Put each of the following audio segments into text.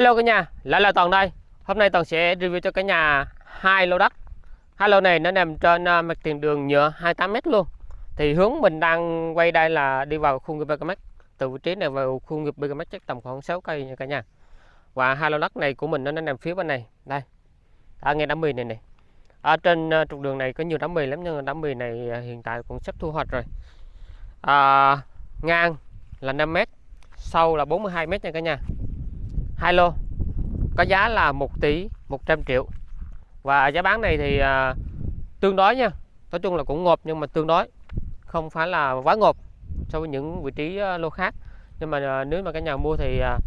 Hello cả nhà, lại là Toàn đây. Hôm nay Toàn sẽ review cho cả nhà hai lô đất. Hai lô này nó nằm trên à, mặt tiền đường nhựa 28m luôn. Thì hướng mình đang quay đây là đi vào khu nghiệp BKMX. Từ vị trí này vào khu nghiệp BKMX chắc tầm khoảng 6 cây nha cả nhà. Và hai lô đất này của mình nó nằm phía bên này. Đây. À, Ở ngay đám mì này này. Ở trên à, trục đường này có nhiều đám mì lắm nhưng đám mì này hiện tại cũng sắp thu hoạch rồi. À, ngang là 5m, sâu là 42m nha cả nhà hai lô. Có giá là 1 tỷ 100 triệu. Và giá bán này thì à, tương đối nha. Nói chung là cũng ngộp nhưng mà tương đối. Không phải là quá ngộp so với những vị trí à, lô khác. Nhưng mà à, nếu mà cả nhà mua thì à,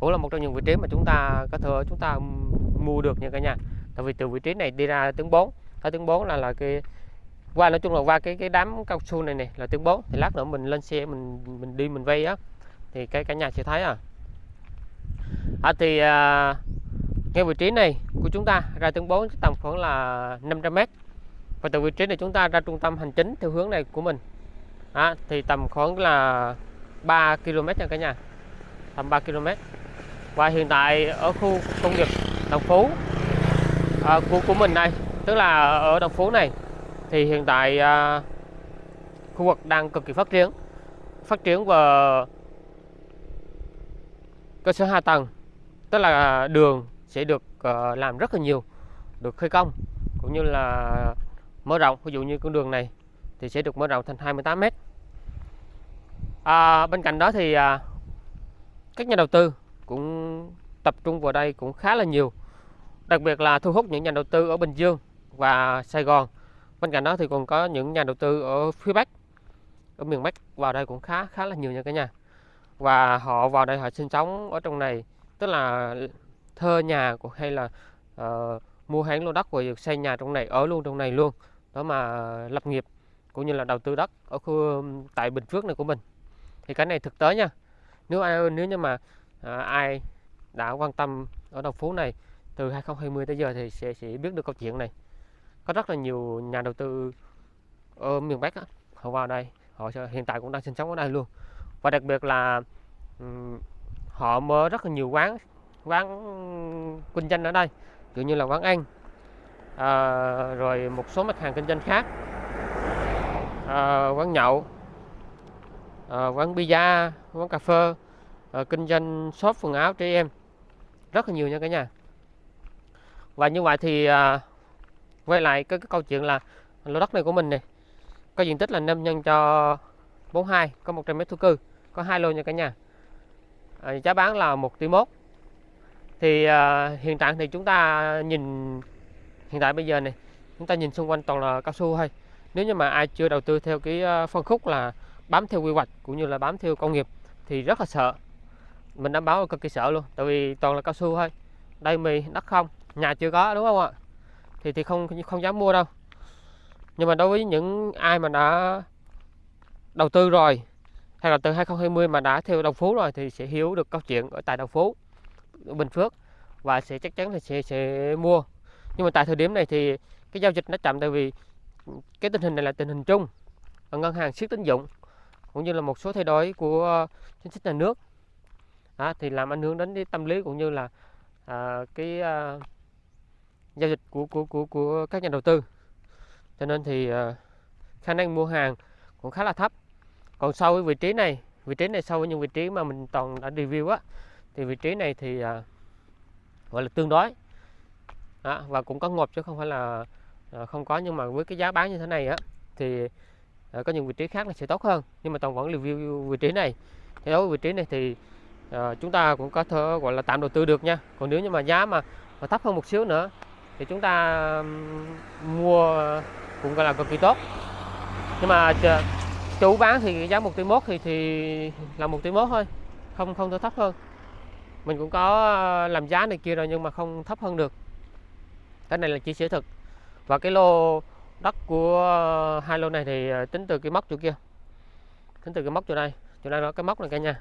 cũng là một trong những vị trí mà chúng ta có thể chúng ta mua được nha cả nhà. Tại vì từ vị trí này đi ra tướng 4 tới tướng 4 là là cái qua nói chung là qua cái cái đám cao su này này là tướng 4 thì lát nữa mình lên xe mình mình đi mình vay á. Thì cái cả nhà sẽ thấy à à, thì à, ngay vị trí này của chúng ta ra tuyến 4 tầm khoảng là 500m và từ vị trí này chúng ta ra trung tâm hành chính theo hướng này của mình. À, thì tầm khoảng là 3 km nha cả nhà. Tầm 3 km và hiện tại ở khu công nghiệp Đồng Phú à, của của mình đây tức là ở Đồng Phú này thì hiện tại à, khu vực đang cực kỳ phát triển. Phát triển về cơ sở hạ tầng tức là đường sẽ được uh, làm rất là nhiều được khơi công cũng như là mở rộng. Ví dụ như con đường này thì sẽ được mở rộng thành 28 mét. À, bên cạnh đó thì à, các nhà đầu tư cũng tập trung vào đây cũng khá là nhiều đặc biệt là thu hút những nhà đầu tư ở Bình Dương và Sài Gòn. Bên cạnh đó thì còn có những nhà đầu tư ở phía Bắc ở miền Bắc vào đây cũng khá khá là nhiều nha cả nhà. Và họ vào đây họ sinh sống ở trong này tức là thơ nhà của hay là uh, mua hán lô đất rồi xây nhà trong này ở luôn trong này luôn. Đó mà lập nghiệp cũng như là đầu tư đất ở khu tại Bình Phước này của mình. Thì cái này thực tế nha. Nếu ai nếu như mà à, ai đã quan tâm ở đầu phố này từ 2020 tới giờ thì sẽ sẽ biết được câu chuyện này. Có rất là nhiều nhà đầu tư ở miền Bắc đó, họ vào đây họ hiện tại cũng đang sinh sống ở đây luôn. Và đặc biệt là um, họ mở rất là nhiều quán quán kinh doanh ở đây ví như là quán ăn. À, rồi một số mặt hàng kinh doanh khác. À, quán nhậu à, quán pizza quán cà phê à, kinh doanh shop quần áo trẻ em. Rất là nhiều nha cả nhà. Và như vậy thì à, quay lại cái, cái câu chuyện là lô đất này của mình này có diện tích là 5 nhân cho 42 có 100 mét thổ cư có hai lô nha cả nhà. Ờ, giá bán là 1 tỷ mốt. Thì uh, hiện tại thì chúng ta nhìn hiện tại bây giờ này chúng ta nhìn xung quanh toàn là cao su thôi. Nếu như mà ai chưa đầu tư theo cái ờ, phân khúc là bám theo quy hoạch cũng như là bám theo công nghiệp thì rất là sợ. Mình đảm bảo là cực kỳ sợ luôn tại vì toàn là cao su thôi. Đây mì đất không nhà chưa có đúng không ạ? Thì thì không không dám mua đâu. Nhưng mà đối với những ai mà đã đầu tư rồi hay là từ 2020 mà đã theo đồng phú rồi thì sẽ hiểu được câu chuyện ở tại đồng phú Bình Phước và sẽ chắc chắn là sẽ sẽ mua. Nhưng mà tại thời điểm này thì cái giao dịch nó chậm tại vì cái tình hình này là tình hình chung ở ngân hàng siết tín dụng cũng như là một số thay đổi của ờ, chính sách nhà nước. À, thì làm ảnh hưởng đến cái tâm lý cũng như là à, cái à, giao dịch của của của của các nhà đầu tư. Cho nên thì à, khả năng mua hàng cũng khá là thấp còn sâu với vị trí này vị trí này sâu với những vị trí mà mình toàn đã review á thì vị trí này thì à, gọi là tương đối. Đó, và cũng có ngột chứ không phải là à, không có. Nhưng mà với cái giá bán như thế này á thì à, có những vị trí khác là sẽ tốt hơn. Nhưng mà toàn vẫn review vị trí này. Thì đối với vị trí này thì à, chúng ta cũng có thể gọi là tạm đầu tư được nha. Còn nếu như mà giá mà, mà thấp hơn một xíu nữa thì chúng ta mua cũng gọi là cực kỳ tốt. Nhưng mà chủ bán thì giá một tỷ mốt thì thì là một tỷ mốt thôi không không thể thấp hơn. Mình cũng có ờ, làm giá này kia rồi nhưng mà không thấp hơn được. Cái này là chia sẻ thực. Và cái lô đất của ờ, hai lô này thì ờ, tính từ cái móc chỗ kia. Tính từ cái móc chỗ đây chỗ đây nó cái móc này cả nhà.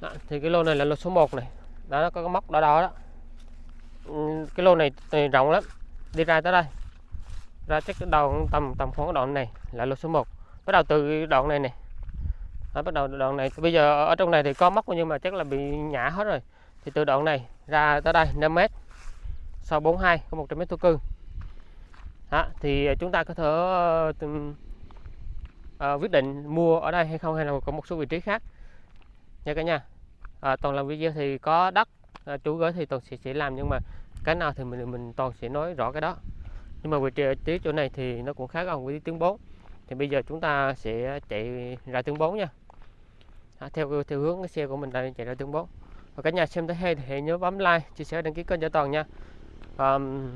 Đó, thì cái lô này là lô số 1 này. Đó nó có cái móc đỏ đỏ đó. Ừ, cái lô này, này rộng lắm. Đi ra tới đây ra chắc cái đầu tầm tầm khoảng đoạn này là lô số 1 bắt đầu từ đoạn này này Đó, bắt đầu đoạn này. Bây giờ ở trong này thì có móc nhưng mà chắc là bị nhả hết rồi. Thì từ đoạn này ra tới đây 5 mét. Sau 42 có 100 mét thổ cư. Đó, thì chúng ta có thể uh, uh, quyết định mua ở đây hay không hay là có một số vị trí khác. Nha cả nhà. À, toàn làm video thì có đất à, chú gửi thì toàn sẽ, sẽ làm nhưng mà cái nào thì mình mình toàn sẽ nói rõ cái đó nhưng mà vị trí chỗ này thì nó cũng khá gần với tiếng 4 thì bây giờ chúng ta sẽ chạy ra tiếng 4 nha. À, theo theo hướng cái xe của mình đang chạy ra tiếng 4 và cả nhà xem thấy hay thì hãy nhớ bấm like chia sẻ đăng ký kênh cho toàn nha. Um,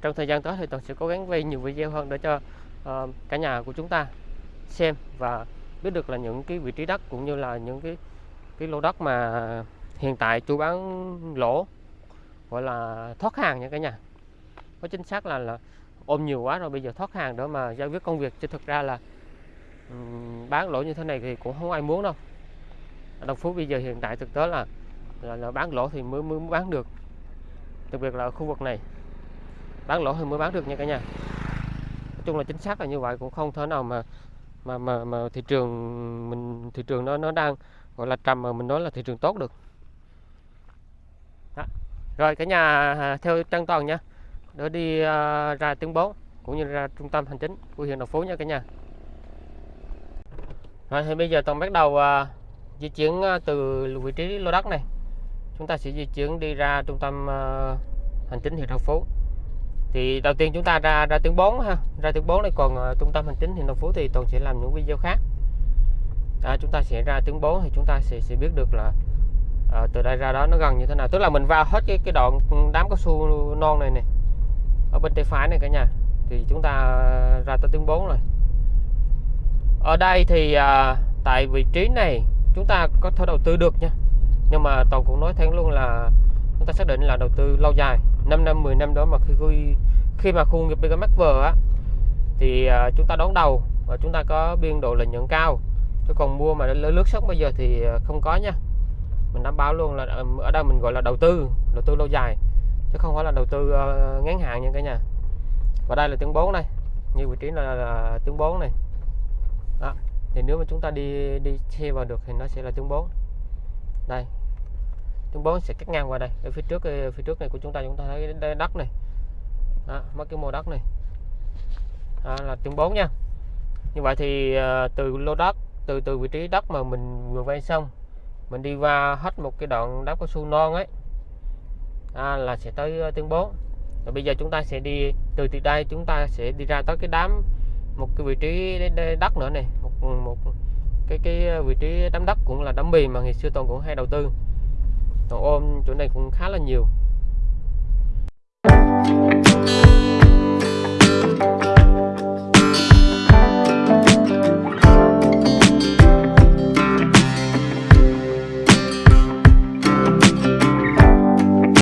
trong thời gian tới thì toàn sẽ cố gắng quay nhiều video hơn để cho uh, cả nhà của chúng ta xem và biết được là những cái vị trí đất cũng như là những cái cái lô đất mà hiện tại chú bán lỗ gọi là thoát hàng nha cả nhà. Có chính xác là là ôm nhiều quá rồi bây giờ thoát hàng để mà giải quyết công việc. Chứ thực ra là um, bán lỗ như thế này thì cũng không ai muốn đâu. Đồng Phú bây giờ hiện tại thực tế là là, là bán lỗ thì mới mới bán được. Đặc biệt là ở khu vực này bán lỗ thì mới bán được nha cả nhà. Nói chung là chính xác là như vậy cũng không thể nào mà mà mà mà thị trường mình thị trường nó nó đang gọi là trầm mà mình nói là thị trường tốt được. Đó. rồi cả nhà à, theo trang toàn nha để đi à, ra tiếng 4 cũng như ra trung tâm hành chính của huyện Đồng Phú nha cả nhà. Rồi thì bây giờ toàn bắt đầu uh, di chuyển à, từ vị trí lô đất này. Chúng ta sẽ di chuyển đi ra trung tâm uh, hành chính huyện Đồng Phú. Thì đầu tiên chúng ta ra ra tiếng 4 ha. Ra tiếng 4 này còn uh, trung tâm hành chính huyện Đồng Phú thì toàn sẽ làm những video khác. À, chúng ta sẽ ra tiếng 4 thì chúng ta sẽ sẽ biết được là à, từ đây ra đó nó gần như thế nào. Tức là mình vào hết cái cái đoạn đám cao su non này này ở bên tay phải này cả nhà. Thì chúng ta ra tới tiếng 4 rồi. Ở đây thì à, tại vị trí này chúng ta có thể đầu tư được nha. Nhưng mà toàn cũng nói thẳng luôn là chúng ta xác định là đầu tư lâu dài 5 năm 10 năm đó mà khi khi mà khu nghiệp BKMX vừa á thì à, chúng ta đón đầu và chúng ta có biên độ lợi nhuận cao. Chứ còn mua mà lướt sóng bây giờ thì à, không có nha. Mình đảm bảo luôn là à, ở đây mình gọi là đầu tư đầu tư lâu dài chứ không phải là đầu tư uh, ngắn hạn nha cả nhà. Và đây là tiếng 4 này. Như vị trí là, là tiếng 4 này. Đó. thì nếu mà chúng ta đi đi xe vào được thì nó sẽ là tiếng 4 đây. Tiếng 4 sẽ cắt ngang qua đây. Ở phía trước ờ, phía trước này của chúng ta chúng ta thấy đất này. Đó, mất cái mô đất này. Đó là tiếng 4 nha. Như vậy thì uh, từ lô đất từ từ vị trí đất mà mình vừa vay xong mình đi qua hết một cái đoạn đá cao su non ấy à, là sẽ tới uh, tiếng 4 và bây giờ chúng ta sẽ đi từ từ đây chúng ta sẽ đi ra tới cái đám một cái vị trí đất nữa này. Một một cái cái ờ, vị trí đám đất cũng là đám bì mà ngày xưa toàn cũng hay đầu tư. Toàn ôm chỗ này cũng khá là nhiều.